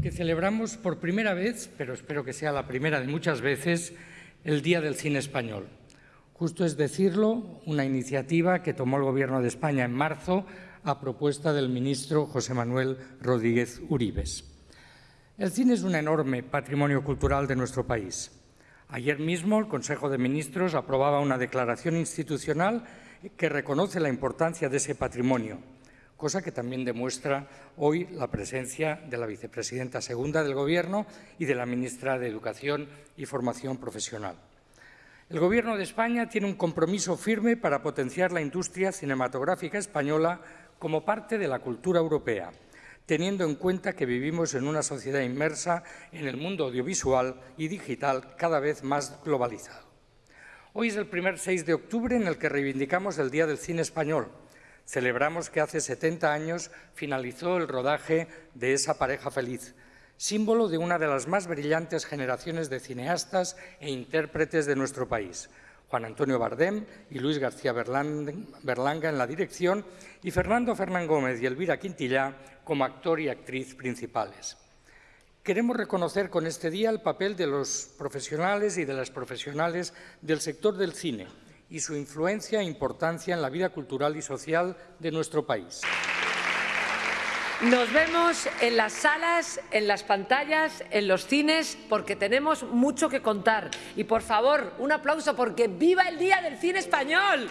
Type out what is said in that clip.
porque celebramos por primera vez, pero espero que sea la primera de muchas veces, el Día del Cine Español. Justo es decirlo, una iniciativa que tomó el Gobierno de España en marzo a propuesta del ministro José Manuel Rodríguez Uribes. El cine es un enorme patrimonio cultural de nuestro país. Ayer mismo el Consejo de Ministros aprobaba una declaración institucional que reconoce la importancia de ese patrimonio, cosa que también demuestra hoy la presencia de la vicepresidenta segunda del Gobierno y de la ministra de Educación y Formación Profesional. El Gobierno de España tiene un compromiso firme para potenciar la industria cinematográfica española como parte de la cultura europea, teniendo en cuenta que vivimos en una sociedad inmersa en el mundo audiovisual y digital cada vez más globalizado. Hoy es el primer 6 de octubre en el que reivindicamos el Día del Cine Español. Celebramos que hace 70 años finalizó el rodaje de esa pareja feliz, símbolo de una de las más brillantes generaciones de cineastas e intérpretes de nuestro país, Juan Antonio Bardem y Luis García Berlanga en la dirección y Fernando Fernán Gómez y Elvira Quintillá como actor y actriz principales. Queremos reconocer con este día el papel de los profesionales y de las profesionales del sector del cine y su influencia e importancia en la vida cultural y social de nuestro país. Nos vemos en las salas, en las pantallas, en los cines, porque tenemos mucho que contar. Y por favor, un aplauso porque viva el Día del Cine Español.